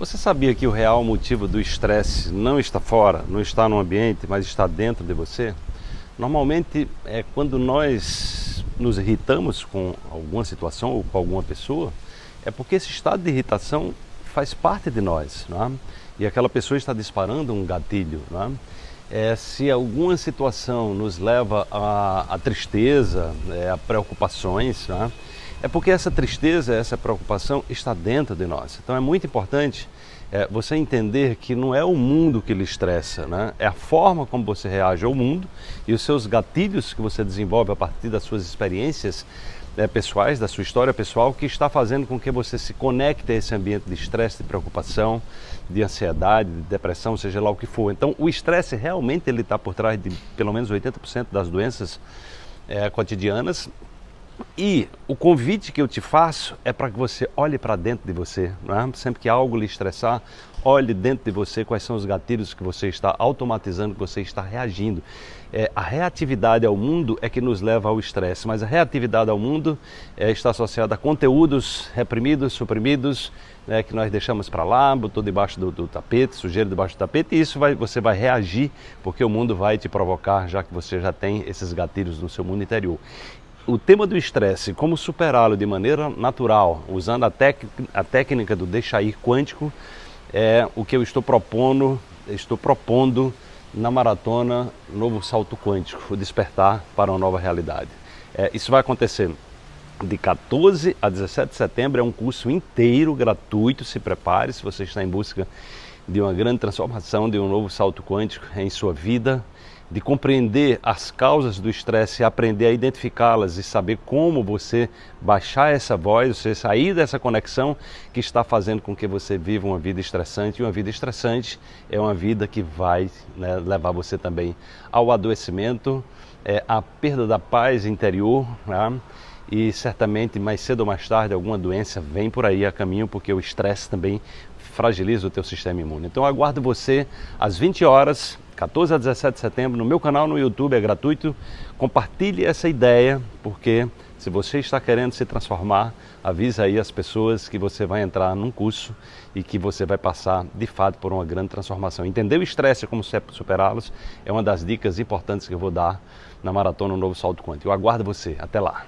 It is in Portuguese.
Você sabia que o real motivo do estresse não está fora, não está no ambiente, mas está dentro de você? Normalmente é quando nós nos irritamos com alguma situação ou com alguma pessoa, é porque esse estado de irritação faz parte de nós, é? e aquela pessoa está disparando um gatilho. É? É, se alguma situação nos leva a tristeza, é, a preocupações, é? É porque essa tristeza, essa preocupação está dentro de nós. Então é muito importante é, você entender que não é o mundo que lhe estressa, né? é a forma como você reage ao mundo e os seus gatilhos que você desenvolve a partir das suas experiências é, pessoais, da sua história pessoal, que está fazendo com que você se conecte a esse ambiente de estresse, de preocupação, de ansiedade, de depressão, seja lá o que for. Então o estresse realmente ele está por trás de pelo menos 80% das doenças é, cotidianas e o convite que eu te faço é para que você olhe para dentro de você. É? Sempre que algo lhe estressar, olhe dentro de você quais são os gatilhos que você está automatizando, que você está reagindo. É, a reatividade ao mundo é que nos leva ao estresse, mas a reatividade ao mundo é, está associada a conteúdos reprimidos, suprimidos, né, que nós deixamos para lá, botou debaixo do, do, tapete, sujeira debaixo do tapete, e isso vai, você vai reagir, porque o mundo vai te provocar, já que você já tem esses gatilhos no seu mundo interior o tema do estresse, como superá-lo de maneira natural, usando a, a técnica do deixar ir quântico, é o que eu estou propondo, estou propondo na maratona Novo Salto Quântico, o despertar para uma nova realidade. É, isso vai acontecer de 14 a 17 de setembro, é um curso inteiro gratuito, se prepare se você está em busca de uma grande transformação, de um novo salto quântico em sua vida, de compreender as causas do estresse, aprender a identificá-las e saber como você baixar essa voz, você sair dessa conexão que está fazendo com que você viva uma vida estressante. E uma vida estressante é uma vida que vai né, levar você também ao adoecimento, é, à perda da paz interior. Né? E certamente mais cedo ou mais tarde alguma doença vem por aí a caminho, porque o estresse também fragiliza o teu sistema imune. Então aguardo você às 20 horas 14 a 17 de setembro, no meu canal no YouTube, é gratuito. Compartilhe essa ideia, porque se você está querendo se transformar, avisa aí as pessoas que você vai entrar num curso e que você vai passar de fato por uma grande transformação. Entender o estresse como superá-los é uma das dicas importantes que eu vou dar na Maratona Novo Salto Quântico. Eu aguardo você. Até lá.